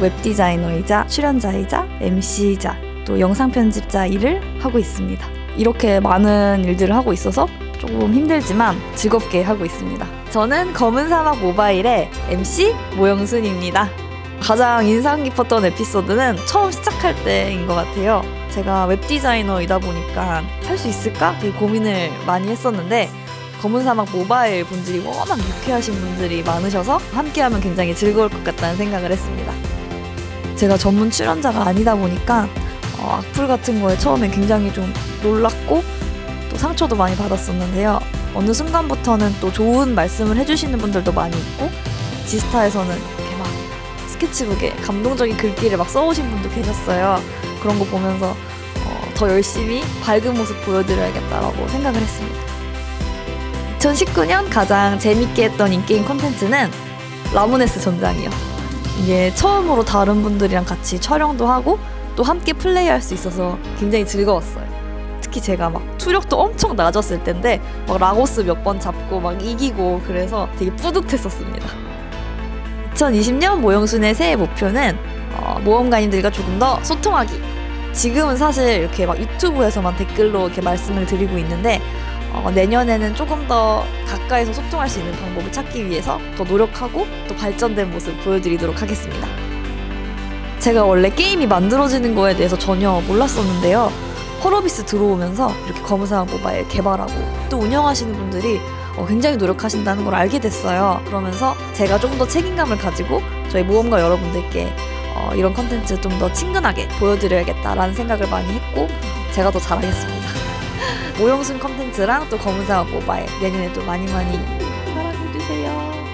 웹디자이너이자 출연자이자 MC이자 또 영상 편집자 일을 하고 있습니다. 이렇게 많은 일들을 하고 있어서 조금 힘들지만 즐겁게 하고 있습니다. 저는 검은 사막 모바일의 MC 모영순입니다. 가장 인상 깊었던 에피소드는 처음 시작할 때인 것 같아요. 제가 웹디자이너이다 보니까 할 수 있을까 되게 고민을 많이 했었는데 검은 사막 모바일 분들이 워낙 유쾌하신 분들이 많으셔서 함께하면 굉장히 즐거울 것 같다는 생각을 했습니다. 제가 전문 출연자가 아니다 보니까 어, 악플 같은 거에 처음엔 굉장히 좀 놀랐고 또 상처도 많이 받았었는데요. 어느 순간부터는 또 좋은 말씀을 해주시는 분들도 많이 있고 지스타에서는 이렇게 막 스케치북에 감동적인 글귀를 막 써오신 분도 계셨어요. 그런 거 보면서 어, 더 열심히 밝은 모습 보여드려야겠다라고 생각을 했습니다. 2019년 가장 재밌게 했던 인게임 콘텐츠는 라모네스 전장이요. 이게 처음으로 다른 분들이랑 같이 촬영도 하고 또 함께 플레이할 수 있어서 굉장히 즐거웠어요. 특히 제가 막 투력도 엄청 낮았을 텐데 막 라고스 몇 번 잡고 막 이기고 그래서 되게 뿌듯했었습니다. 2020년 모형순의 새해 목표는 어, 모험가님들과 조금 더 소통하기. 지금은 사실 이렇게 막 유튜브에서만 댓글로 이렇게 말씀을 드리고 있는데 어, 내년에는 조금 더 가까이서 소통할 수 있는 방법을 찾기 위해서 더 노력하고 또 발전된 모습 보여드리도록 하겠습니다. 제가 원래 게임이 만들어지는 거에 대해서 전혀 몰랐었는데요. 펄어비스 들어오면서 이렇게 검은사막 모바일 개발하고 또 운영하시는 분들이 어, 굉장히 노력하신다는 걸 알게 됐어요. 그러면서 제가 조금 더 책임감을 가지고 저희 모험가 여러분들께 어, 이런 컨텐츠 좀 더 친근하게 보여드려야겠다라는 생각을 많이 했고 제가 더 잘하겠습니다. 오영순 컨텐츠랑 또 검은사과 모바일 내년에도 많이 많이 사랑해주세요.